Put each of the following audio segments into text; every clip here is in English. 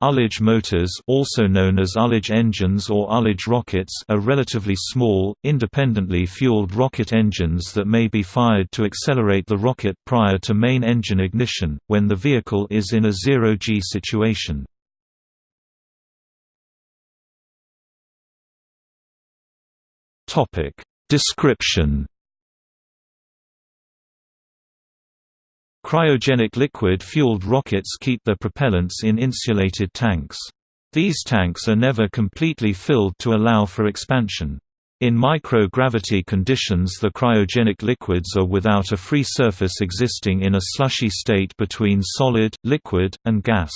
Ullage motors also known as Ullage engines or Ullage rockets are relatively small, independently fueled rocket engines that may be fired to accelerate the rocket prior to main engine ignition, when the vehicle is in a zero-G situation. Description Cryogenic liquid-fueled rockets keep their propellants in insulated tanks. These tanks are never completely filled to allow for expansion. In microgravity conditions the cryogenic liquids are without a free surface existing in a slushy state between solid, liquid, and gas.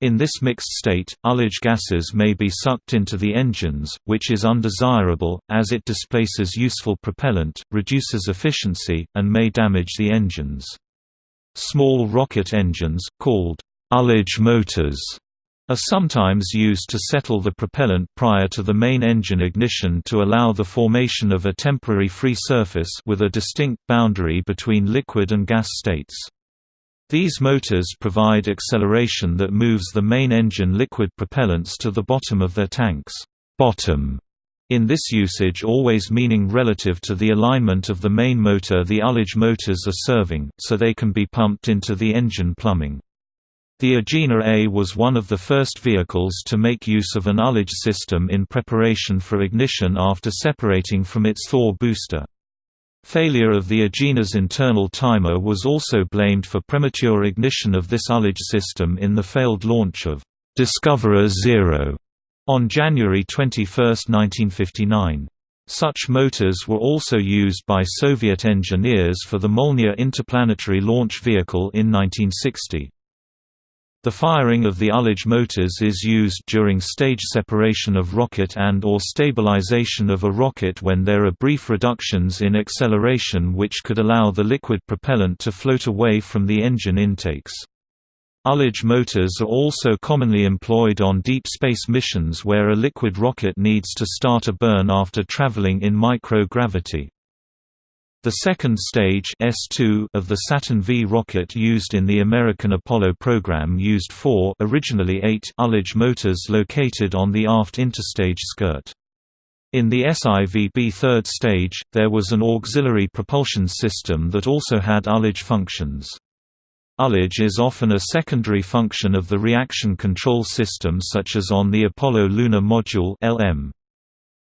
In this mixed state, ullage gases may be sucked into the engines, which is undesirable, as it displaces useful propellant, reduces efficiency, and may damage the engines. Small rocket engines, called ullage motors, are sometimes used to settle the propellant prior to the main engine ignition to allow the formation of a temporary free surface with a distinct boundary between liquid and gas states. These motors provide acceleration that moves the main engine liquid propellants to the bottom of their tanks bottom in this usage always meaning relative to the alignment of the main motor the ullage motors are serving, so they can be pumped into the engine plumbing. The Agena A was one of the first vehicles to make use of an ullage system in preparation for ignition after separating from its Thor booster. Failure of the Agena's internal timer was also blamed for premature ignition of this ullage system in the failed launch of Discoverer Zero on January 21, 1959. Such motors were also used by Soviet engineers for the Molniya interplanetary launch vehicle in 1960. The firing of the ullage motors is used during stage separation of rocket and or stabilization of a rocket when there are brief reductions in acceleration which could allow the liquid propellant to float away from the engine intakes. Ullage motors are also commonly employed on deep space missions where a liquid rocket needs to start a burn after traveling in microgravity. The second stage S2 of the Saturn V rocket used in the American Apollo program used four originally eight ullage motors located on the aft interstage skirt. In the SIVB third stage, there was an auxiliary propulsion system that also had ullage functions. Ullage is often a secondary function of the reaction control system such as on the Apollo Lunar Module LM.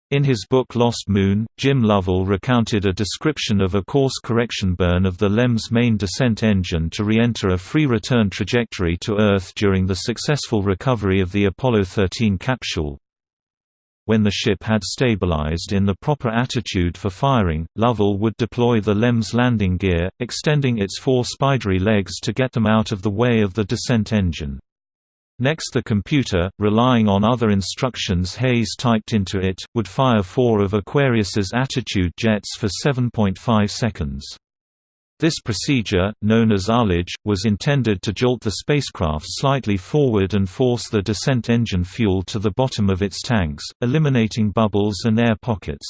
In his book Lost Moon, Jim Lovell recounted a description of a course correction burn of the LEM's main descent engine to re-enter a free return trajectory to Earth during the successful recovery of the Apollo 13 capsule. When the ship had stabilized in the proper attitude for firing, Lovell would deploy the LEM's landing gear, extending its four spidery legs to get them out of the way of the descent engine. Next the computer, relying on other instructions Haise typed into it, would fire four of Aquarius's attitude jets for 7.5 seconds. This procedure, known as ullage, was intended to jolt the spacecraft slightly forward and force the descent engine fuel to the bottom of its tanks, eliminating bubbles and air pockets.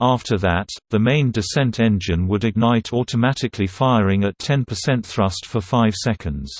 After that, the main descent engine would ignite automatically firing at 10% thrust for 5 seconds.